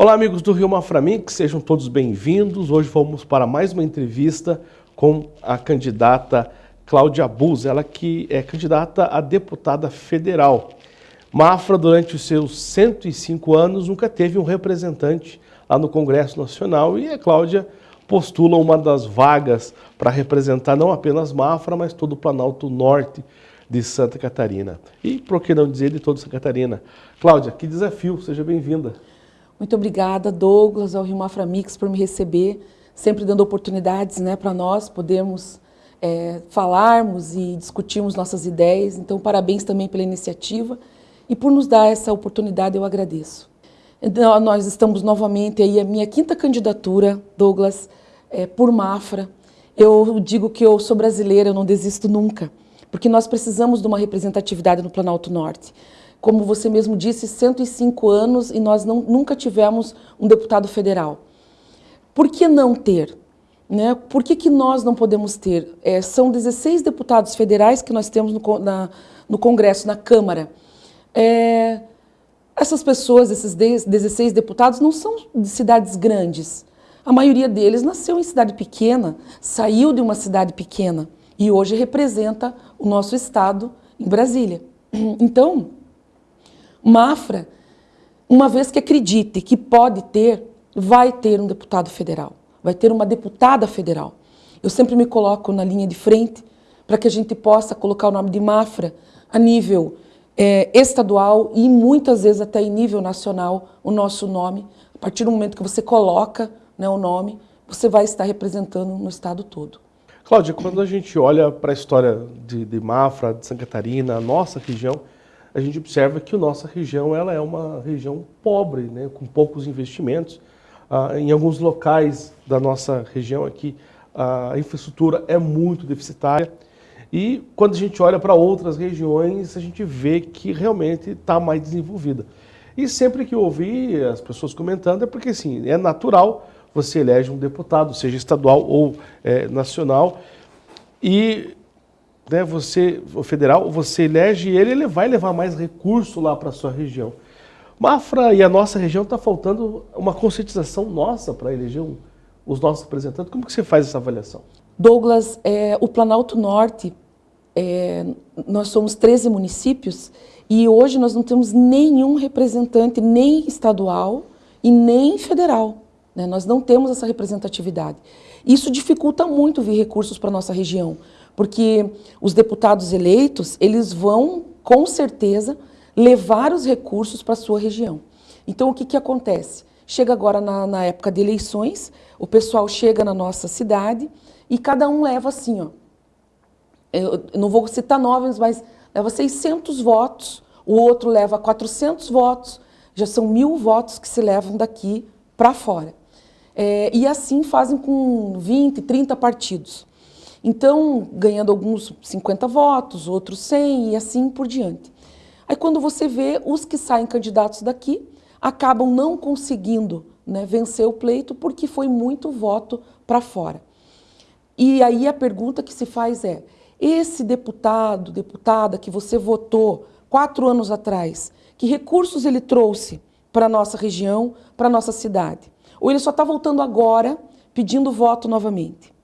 Olá, amigos do Rio Maframix, sejam todos bem-vindos. Hoje vamos para mais uma entrevista com a candidata Cláudia Buz, ela que é candidata a deputada federal. Mafra, durante os seus 105 anos, nunca teve um representante lá no Congresso Nacional e a Cláudia postula uma das vagas para representar não apenas Mafra, mas todo o Planalto Norte de Santa Catarina. E, por que não dizer, de toda Santa Catarina. Cláudia, que desafio, seja bem-vinda. Muito obrigada, Douglas, ao Rio Mafra Mix, por me receber, sempre dando oportunidades né, para nós podermos é, falarmos e discutirmos nossas ideias. Então, parabéns também pela iniciativa e por nos dar essa oportunidade, eu agradeço. Então, nós estamos novamente aí, a minha quinta candidatura, Douglas, é, por Mafra. Eu digo que eu sou brasileira, eu não desisto nunca, porque nós precisamos de uma representatividade no Planalto Norte como você mesmo disse, 105 anos e nós não, nunca tivemos um deputado federal. Por que não ter? Né? Por que, que nós não podemos ter? É, são 16 deputados federais que nós temos no, na, no Congresso, na Câmara. É, essas pessoas, esses 16 deputados, não são de cidades grandes. A maioria deles nasceu em cidade pequena, saiu de uma cidade pequena e hoje representa o nosso estado em Brasília. Então, Mafra, uma vez que acredite que pode ter, vai ter um deputado federal, vai ter uma deputada federal. Eu sempre me coloco na linha de frente para que a gente possa colocar o nome de Mafra a nível é, estadual e muitas vezes até em nível nacional o nosso nome. A partir do momento que você coloca né, o nome, você vai estar representando no estado todo. Cláudia, quando a gente olha para a história de, de Mafra, de Santa Catarina, a nossa região, a gente observa que a nossa região ela é uma região pobre, né, com poucos investimentos. Ah, em alguns locais da nossa região aqui, a infraestrutura é muito deficitária. E quando a gente olha para outras regiões, a gente vê que realmente está mais desenvolvida. E sempre que eu ouvi as pessoas comentando, é porque assim, é natural você elege um deputado, seja estadual ou é, nacional, e né, você, o federal, você elege ele, ele vai levar mais recurso lá para a sua região. Mafra e a nossa região está faltando uma conscientização nossa para eleger um, os nossos representantes. Como que você faz essa avaliação? Douglas, é, o Planalto Norte, é, nós somos 13 municípios e hoje nós não temos nenhum representante, nem estadual e nem federal. Né? Nós não temos essa representatividade. Isso dificulta muito vir recursos para a nossa região porque os deputados eleitos, eles vão, com certeza, levar os recursos para a sua região. Então, o que, que acontece? Chega agora na, na, época de eleições, o pessoal chega na nossa cidade e cada um leva assim, ó, eu não vou citar nomes, mas leva 600 votos, o outro leva 400 votos, já são mil votos que se levam daqui para fora. É, e assim fazem com 20, 30 partidos. Então, ganhando alguns 50 votos, outros 100 e assim por diante. Aí quando você vê, os que saem candidatos daqui acabam não conseguindo né, vencer o pleito porque foi muito voto para fora. E aí a pergunta que se faz é, esse deputado, deputada que você votou quatro anos atrás, que recursos ele trouxe para a nossa região, para a nossa cidade? Ou ele só está voltando agora pedindo voto novamente?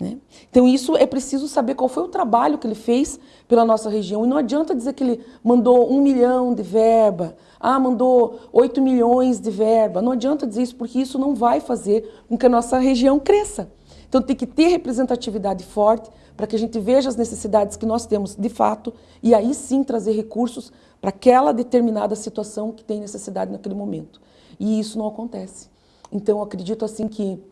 Né? Então isso é preciso saber qual foi o trabalho que ele fez pela nossa região. E não adianta dizer que ele mandou um milhão de verba, ah, mandou oito milhões de verba. Não adianta dizer isso, porque isso não vai fazer com que a nossa região cresça. Então tem que ter representatividade forte para que a gente veja as necessidades que nós temos de fato e aí sim trazer recursos para aquela determinada situação que tem necessidade naquele momento. E isso não acontece. Então eu acredito assim que,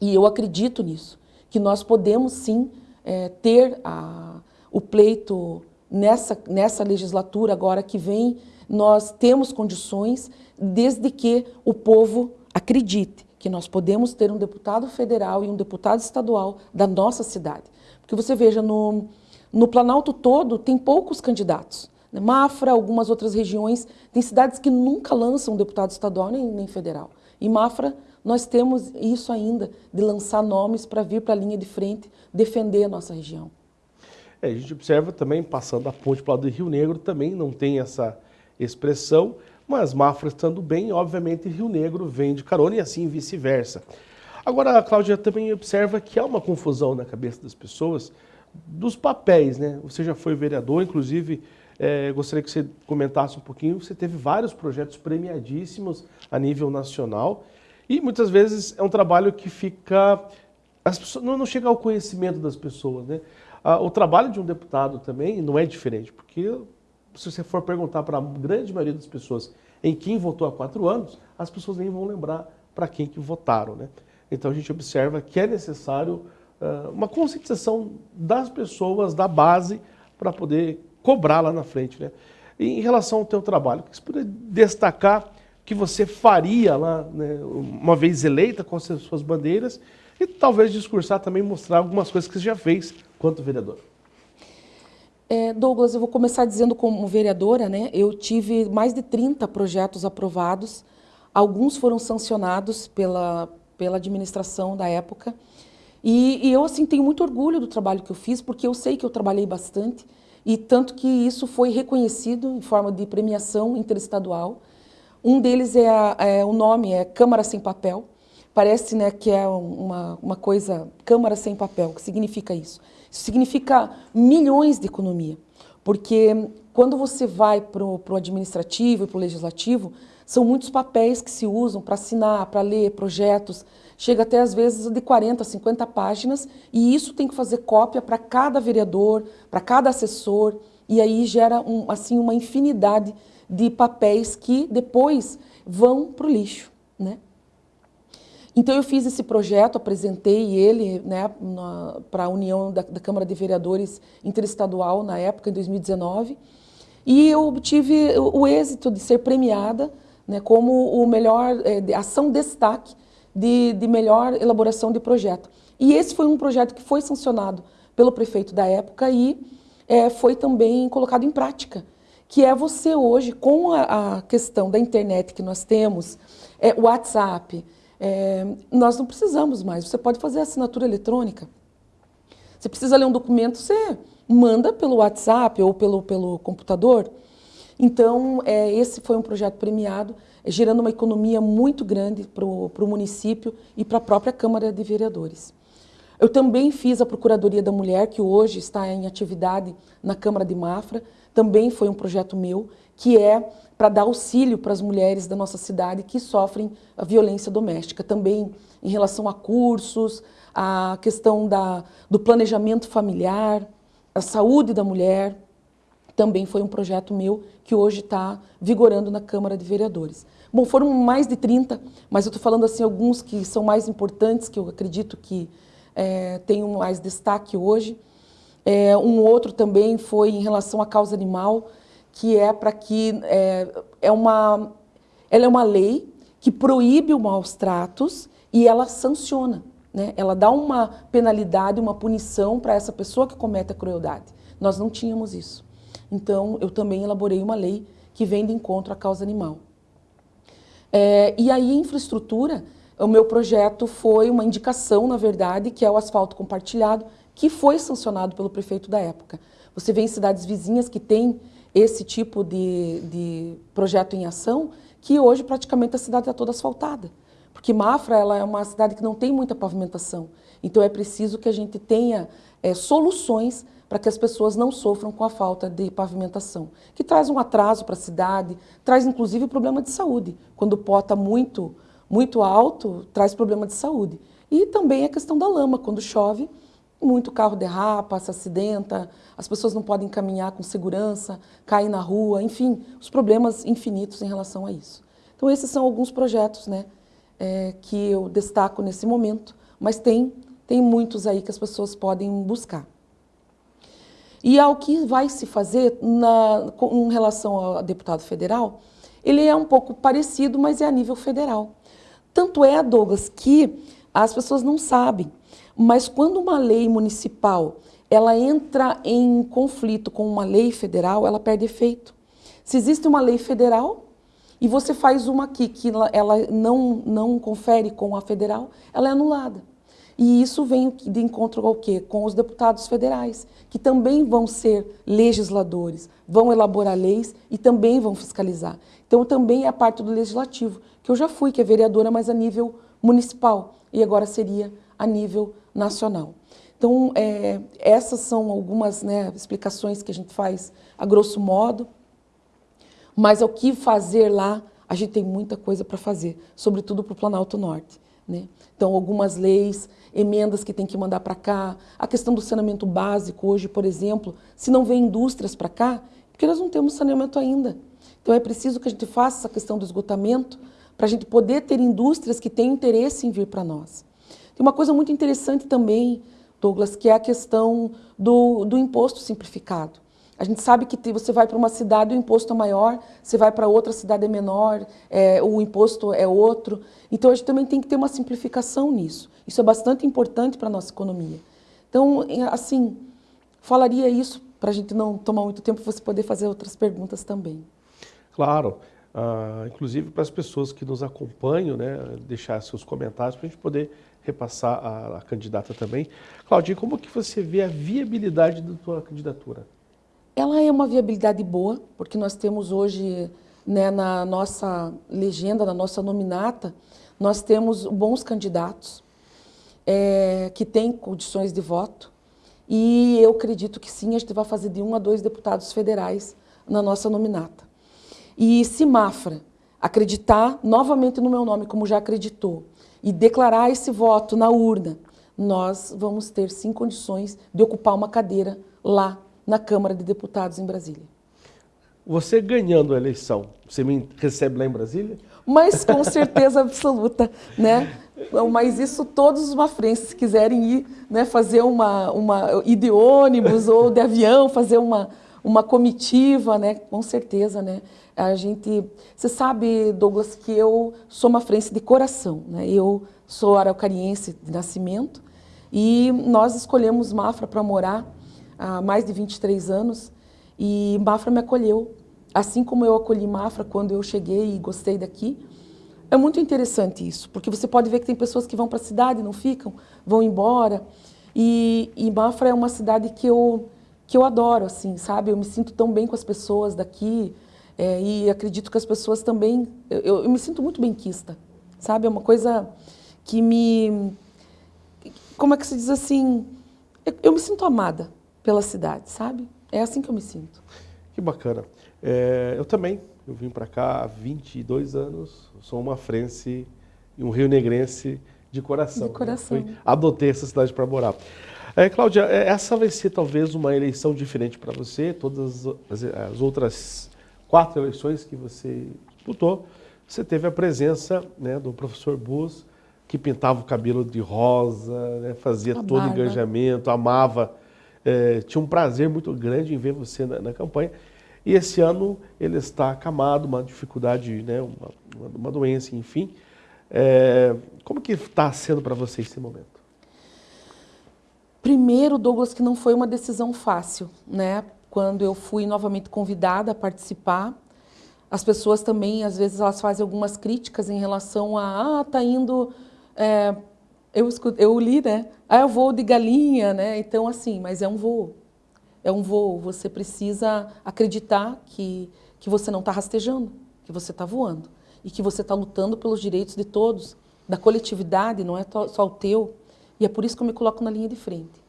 e eu acredito nisso, que nós podemos sim é, ter a, o pleito nessa, nessa legislatura agora que vem, nós temos condições desde que o povo acredite que nós podemos ter um deputado federal e um deputado estadual da nossa cidade. Porque você veja, no, no Planalto todo tem poucos candidatos. Né? Mafra, algumas outras regiões, tem cidades que nunca lançam deputado estadual nem, nem federal. E Mafra nós temos isso ainda, de lançar nomes para vir para a linha de frente, defender a nossa região. É, a gente observa também, passando a ponte para o lado do Rio Negro, também não tem essa expressão, mas Mafra estando bem, obviamente Rio Negro vem de carona e assim vice-versa. Agora, a Cláudia também observa que há uma confusão na cabeça das pessoas dos papéis, né? Você já foi vereador, inclusive, é, gostaria que você comentasse um pouquinho, você teve vários projetos premiadíssimos a nível nacional e muitas vezes é um trabalho que fica... As pessoas, não, não chega ao conhecimento das pessoas, né? Ah, o trabalho de um deputado também não é diferente, porque se você for perguntar para a grande maioria das pessoas em quem votou há quatro anos, as pessoas nem vão lembrar para quem que votaram, né? Então a gente observa que é necessário uh, uma conscientização das pessoas, da base, para poder cobrar lá na frente. Né? E em relação ao teu trabalho, que você poderia destacar que você faria lá, né, uma vez eleita com as suas bandeiras, e talvez discursar também, mostrar algumas coisas que você já fez quanto vereador. É, Douglas, eu vou começar dizendo como vereadora, né, eu tive mais de 30 projetos aprovados, alguns foram sancionados pela, pela administração da época. E, e, eu assim tenho muito orgulho do trabalho que eu fiz, porque eu sei que eu trabalhei bastante, e tanto que isso foi reconhecido em forma de premiação interestadual. Um deles é, é o nome, é Câmara Sem Papel. Parece né, que é uma, uma coisa, Câmara Sem Papel, o que significa isso? Isso significa milhões de economia, porque quando você vai para o administrativo e para o legislativo, são muitos papéis que se usam para assinar, para ler projetos, chega até às vezes de 40, 50 páginas, e isso tem que fazer cópia para cada vereador, para cada assessor, e aí gera um, assim uma infinidade de papéis que depois vão para o lixo. Né? Então eu fiz esse projeto, apresentei ele né, para a União da, da Câmara de Vereadores Interestadual na época, em 2019, e eu obtive o, êxito de ser premiada né, como o melhor, é, ação destaque de, de melhor elaboração de projeto. E esse foi um projeto que foi sancionado pelo prefeito da época e é, foi também colocado em prática, que é você hoje, com a, a questão da internet que nós temos, é, WhatsApp, é, nós não precisamos mais, você pode fazer assinatura eletrônica. Você precisa ler um documento, você manda pelo WhatsApp ou pelo, pelo computador, então, é, esse foi um projeto premiado, é, gerando uma economia muito grande para o município e para a própria Câmara de Vereadores. Eu também fiz a Procuradoria da Mulher, que hoje está em atividade na Câmara de Mafra, também foi um projeto meu, que é para dar auxílio para as mulheres da nossa cidade que sofrem violência doméstica, também em relação a cursos, a questão da, do planejamento familiar, a saúde da mulher, também foi um projeto meu que hoje está vigorando na Câmara de Vereadores. Bom, foram mais de 30, mas eu estou falando assim alguns que são mais importantes, que eu acredito que é, tenham mais destaque hoje. É, um outro também foi em relação à causa animal, que é para que é, é uma, ela é uma lei que proíbe os maus tratos e ela sanciona. Né? Ela dá uma penalidade, uma punição para essa pessoa que comete a crueldade. Nós não tínhamos isso. Então, eu também elaborei uma lei que vem de encontro à causa animal. É, e aí, infraestrutura, o meu projeto foi uma indicação, na verdade, que é o asfalto compartilhado, que foi sancionado pelo prefeito da época. Você vê em cidades vizinhas que tem esse tipo de, de projeto em ação, que hoje praticamente a cidade está toda asfaltada. Porque Mafra ela é uma cidade que não tem muita pavimentação. Então é preciso que a gente tenha é, soluções para que as pessoas não sofram com a falta de pavimentação, que traz um atraso para a cidade, traz inclusive problema de saúde. Quando pó está muito, muito alto, traz problema de saúde. E também a questão da lama, quando chove, muito carro derrapa, se acidenta, as pessoas não podem caminhar com segurança, caem na rua, enfim, os problemas infinitos em relação a isso. Então esses são alguns projetos né, é, que eu destaco nesse momento, mas tem, tem muitos aí que as pessoas podem buscar. E ao que vai se fazer na, com relação ao deputado federal, ele é um pouco parecido, mas é a nível federal. Tanto é, Douglas, que as pessoas não sabem, mas quando uma lei municipal ela entra em conflito com uma lei federal, ela perde efeito. Se existe uma lei federal e você faz uma aqui que ela não, não confere com a federal, ela é anulada. E isso vem de encontro ao quê? Com os deputados federais, que também vão ser legisladores, vão elaborar leis e também vão fiscalizar. Então também é a parte do legislativo, que eu já fui, que é vereadora, mas a nível municipal, e agora seria a nível nacional. Então, é, essas são algumas né, explicações que a gente faz a grosso modo, mas o que fazer lá, a gente tem muita coisa para fazer, sobretudo para o Planalto Norte. Né? Então, algumas leis, emendas que tem que mandar para cá, a questão do saneamento básico hoje, por exemplo, se não vem indústrias para cá, porque nós não temos saneamento ainda. Então, é preciso que a gente faça essa questão do esgotamento para a gente poder ter indústrias que têm interesse em vir para nós. Tem uma coisa muito interessante também, Douglas, que é a questão do, do imposto simplificado. A gente sabe que você vai para uma cidade, o imposto é maior, você vai para outra cidade é menor, é, o imposto é outro. Então, a gente também tem que ter uma simplificação nisso. Isso é bastante importante para a nossa economia. Então, assim, falaria isso para a gente não tomar muito tempo, você poder fazer outras perguntas também. Claro. Uh, inclusive para as pessoas que nos acompanham, né, deixar seus comentários para a gente poder repassar a, a candidata também. Claudinha, como que você vê a viabilidade da sua candidatura? Ela é uma viabilidade boa, porque nós temos hoje, né, na nossa legenda, na nossa nominata, nós temos bons candidatos é, que têm condições de voto e eu acredito que sim, a gente vai fazer de um a dois deputados federais na nossa nominata. E se Mafra acreditar novamente no meu nome, como já acreditou, e declarar esse voto na urna, nós vamos ter sim condições de ocupar uma cadeira lá na Câmara de Deputados em Brasília. Você ganhando a eleição, você me recebe lá em Brasília? Mas com certeza absoluta, né? Mas isso todos os mafrenses quiserem ir, né, fazer uma, uma ir de ônibus ou de avião, fazer uma, uma comitiva, né? Com certeza, né? A gente, você sabe, Douglas, que eu sou mafrense de coração, né? Eu sou araucariense de nascimento e nós escolhemos Mafra para morar há mais de 23 anos e Mafra me acolheu. Assim como eu acolhi Mafra quando eu cheguei e gostei daqui, é muito interessante isso, porque você pode ver que tem pessoas que vão para a cidade, não ficam, vão embora. E, e Mafra é uma cidade que eu, que eu adoro, assim, sabe? Eu me sinto tão bem com as pessoas daqui é, e acredito que as pessoas também... Eu, eu me sinto muito benquista, sabe? É uma coisa que me... Como é que se diz assim? Eu, eu me sinto amada pela cidade, sabe? É assim que eu me sinto. Que bacana. É, eu também, eu vim para cá há 22 anos, sou uma frense e um rio-negrense de coração. De coração. Né? adotei essa cidade para morar. É, Cláudia, é, essa vai ser talvez uma eleição diferente para você, todas as, as, outras quatro eleições que você disputou, você teve a presença né, do professor Bus, que pintava o cabelo de rosa, né, fazia a todo o engajamento, amava é, tinha um prazer muito grande em ver você na, na, campanha. E esse ano ele está acamado, uma dificuldade, né, uma, uma doença, enfim. É, como que está sendo para você esse momento? Primeiro, Douglas, que não foi uma decisão fácil, né? Quando eu fui novamente convidada a participar, as pessoas também, às vezes, elas fazem algumas críticas em relação a, ah, tá indo é, eu, eu li, né? Ah, é o voo de galinha, né? Então, assim, mas é um voo. É um voo. Você precisa acreditar que, que você não está rastejando, que você está voando. E que você está lutando pelos direitos de todos, da coletividade, não é só o teu. E é por isso que eu me coloco na linha de frente.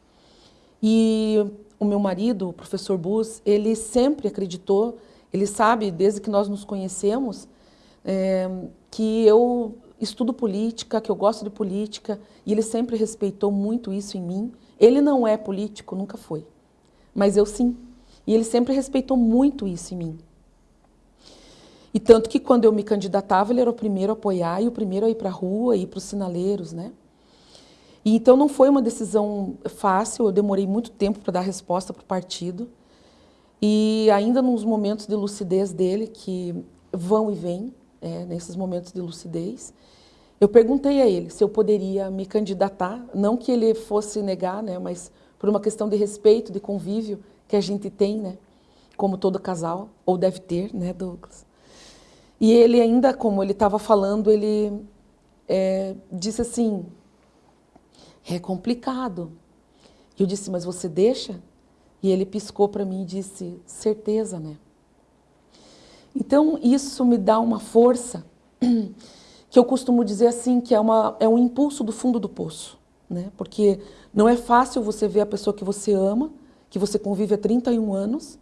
E o meu marido, o professor Bus, ele sempre acreditou, ele sabe, desde que nós nos conhecemos, é, que eu estudo política, que eu gosto de política, e ele sempre respeitou muito isso em mim. Ele não é político, nunca foi, mas eu sim. E ele sempre respeitou muito isso em mim. E tanto que quando eu me candidatava, ele era o primeiro a apoiar e o primeiro a ir para a rua, ir para os sinaleiros, né? E então não foi uma decisão fácil, eu demorei muito tempo para dar resposta para o partido. E ainda nos momentos de lucidez dele, que vão e vêm, é, nesses momentos de lucidez, eu perguntei a ele se eu poderia me candidatar, não que ele fosse negar, né, mas por uma questão de respeito, de convívio que a gente tem, né, como todo casal, ou deve ter, né, Douglas. E ele ainda, como ele estava falando, ele é, disse assim, É complicado. Eu disse, mas você deixa? E ele piscou para mim e disse, certeza, né? Então, isso me dá uma força que eu costumo dizer assim, que é, uma, é um impulso do fundo do poço. Né? Porque não é fácil você ver a pessoa que você ama, que você convive há 31 anos,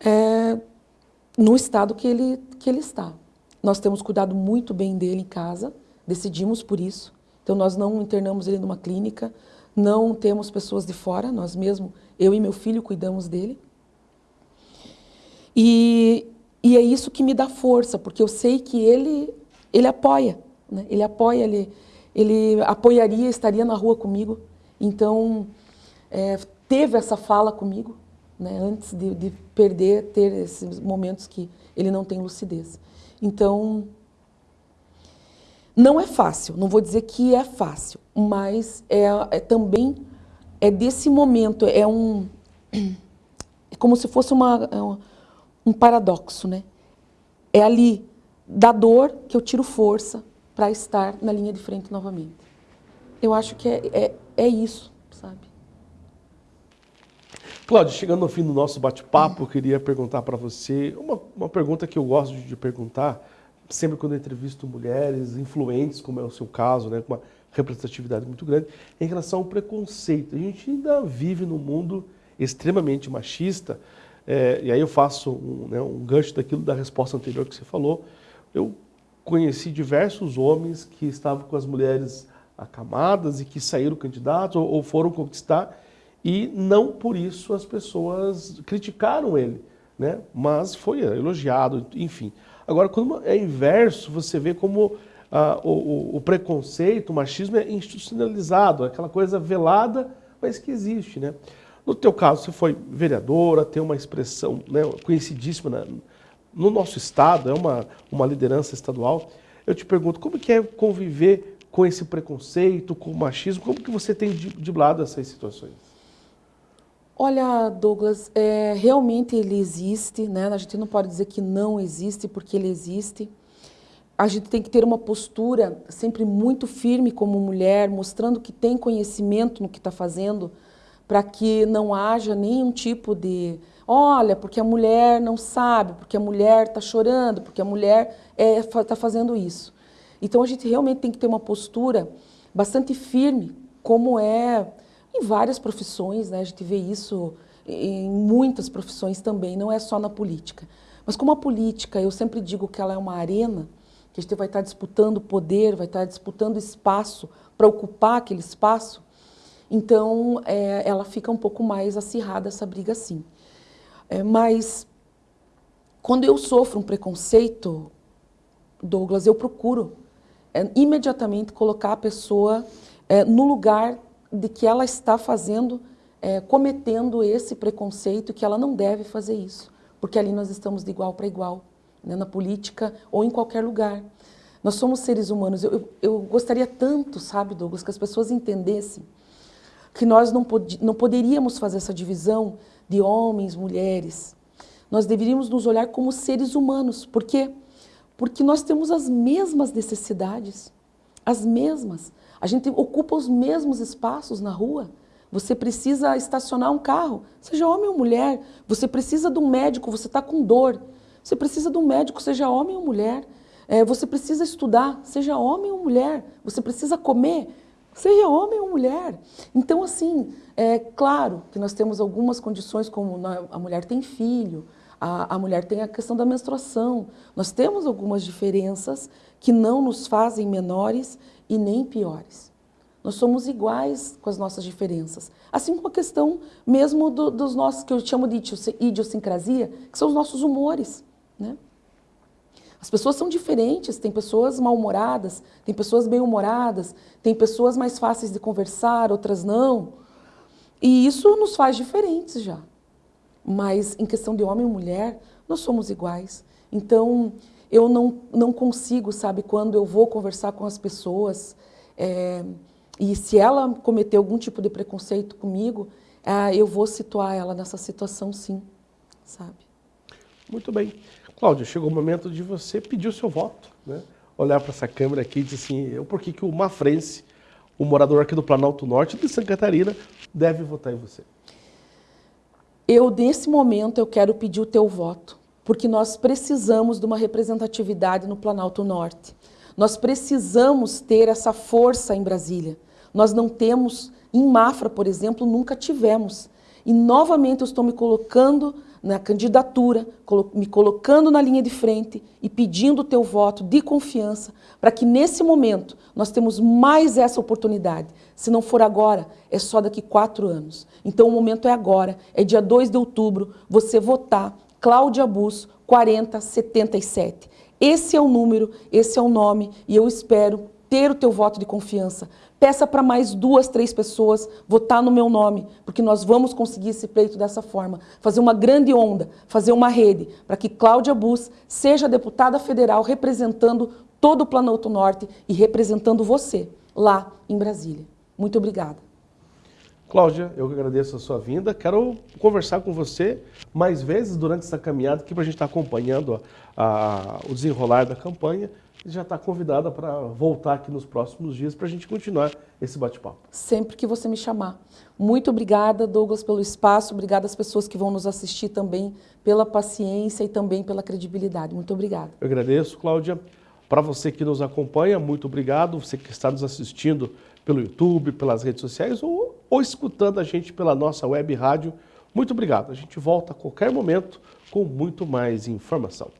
é, no estado que ele, que ele está. Nós temos cuidado muito bem dele em casa, decidimos por isso. Então, nós não internamos ele numa clínica, não temos pessoas de fora, nós mesmo, eu e meu filho, cuidamos dele. E, e é isso que me dá força, porque eu sei que ele, ele apoia, né? ele apoia, ele, ele apoiaria, estaria na rua comigo. Então, é, teve essa fala comigo, né? antes de, de perder, ter esses momentos que ele não tem lucidez. Então, não é fácil, não vou dizer que é fácil, mas é, é também é desse momento, é um é como se fosse uma, é um paradoxo, né? É ali da dor que eu tiro força para estar na linha de frente novamente. Eu acho que é, é, é isso, sabe? Cláudio, chegando no fim do nosso bate-papo, queria perguntar para você uma, uma pergunta que eu gosto de perguntar, sempre quando entrevisto mulheres influentes, como é o seu caso, né, com uma representatividade muito grande, em relação ao preconceito. A gente ainda vive num mundo extremamente machista, é, e aí eu faço um, né, um gancho daquilo da resposta anterior que você falou. Eu conheci diversos homens que estavam com as mulheres acamadas e que saíram candidatos ou, ou foram conquistar, e não por isso as pessoas criticaram ele, né? mas foi elogiado, enfim. Agora, quando é inverso, você vê como ah, o, o, preconceito, o machismo é institucionalizado, aquela coisa velada, mas que existe. Né? No teu caso, você foi vereadora, tem uma expressão né, conhecidíssima na, no nosso estado, é uma, uma liderança estadual. Eu te pergunto, como que é conviver com esse preconceito, com o machismo? Como que você tem driblado essas situações? Olha, Douglas, é, realmente ele existe, né? A gente não pode dizer que não existe, porque ele existe. A gente tem que ter uma postura sempre muito firme como mulher, mostrando que tem conhecimento no que está fazendo, para que não haja nenhum tipo de, olha, porque a mulher não sabe, porque a mulher está chorando, porque a mulher está é, tá fazendo isso. Então a gente realmente tem que ter uma postura bastante firme, como é em várias profissões, né? a gente vê isso em muitas profissões também, não é só na política. Mas como a política, eu sempre digo que ela é uma arena, que a gente vai estar disputando poder, vai estar disputando espaço para ocupar aquele espaço, então é, ela fica um pouco mais acirrada essa briga sim. É, mas quando eu sofro um preconceito, Douglas, eu procuro é, imediatamente colocar a pessoa é, no lugar de que ela está fazendo, é, cometendo esse preconceito, que ela não deve fazer isso, porque ali nós estamos de igual para igual, né, na política ou em qualquer lugar. Nós somos seres humanos. Eu, eu, eu, gostaria tanto, sabe, Douglas, que as pessoas entendessem que nós não, pod não poderíamos fazer essa divisão de homens, mulheres. Nós deveríamos nos olhar como seres humanos. Por quê? Porque nós temos as mesmas necessidades, as mesmas. A gente ocupa os mesmos espaços na rua. Você precisa estacionar um carro, seja homem ou mulher. Você precisa de um médico, você está com dor. Você precisa de um médico, seja homem ou mulher. É, você precisa estudar, seja homem ou mulher. Você precisa comer, seja homem ou mulher. Então, assim, é claro que nós temos algumas condições, como a mulher tem filho, a, a mulher tem a questão da menstruação. Nós temos algumas diferenças que não nos fazem menores e nem piores. Nós somos iguais com as nossas diferenças. Assim como a questão mesmo do, dos nossos, que eu chamo de idiosincrasia, que são os nossos humores. Né? As pessoas são diferentes, tem pessoas mal-humoradas, tem pessoas bem-humoradas, tem pessoas mais fáceis de conversar, outras não. E isso nos faz diferentes já. Mas em questão de homem e mulher, nós somos iguais. Então, eu não, não consigo, sabe, quando eu vou conversar com as pessoas, é, e se ela cometer algum tipo de preconceito comigo, é, eu vou situar ela nessa situação sim, sabe? Muito bem. Cláudia, chegou o momento de você pedir o seu voto, né? olhar para essa câmera aqui e dizer assim, eu, por que, que o Mafrense, o morador aqui do Planalto Norte de Santa Catarina deve votar em você? Eu, nesse momento, eu quero pedir o teu voto, porque nós precisamos de uma representatividade no Planalto Norte. Nós precisamos ter essa força em Brasília. Nós não temos, em Mafra, por exemplo, nunca tivemos. E novamente eu estou me colocando na candidatura, me colocando na linha de frente e pedindo o teu voto de confiança para que nesse momento nós temos mais essa oportunidade. Se não for agora, é só daqui quatro anos. Então o momento é agora, é dia 2 de outubro, você votar Cláudia Bus 4077. Esse é o número, esse é o nome e eu espero ter o teu voto de confiança. Peça para mais duas, três pessoas votar no meu nome, porque nós vamos conseguir esse pleito dessa forma. Fazer uma grande onda, fazer uma rede, para que Cláudia Bus seja deputada federal representando todo o Planalto Norte e representando você lá em Brasília. Muito obrigada. Cláudia, eu agradeço a sua vinda. Quero conversar com você mais vezes durante essa caminhada aqui para a gente estar acompanhando a, a, o desenrolar da campanha já está convidada para voltar aqui nos próximos dias para a gente continuar esse bate-papo. Sempre que você me chamar. Muito obrigada, Douglas, pelo espaço. Obrigada às pessoas que vão nos assistir também pela paciência e também pela credibilidade. Muito obrigada. Eu agradeço, Cláudia. Para você que nos acompanha, muito obrigado. Você que está nos assistindo pelo YouTube, pelas redes sociais ou, ou escutando a gente pela nossa web rádio, muito obrigado. A gente volta a qualquer momento com muito mais informação.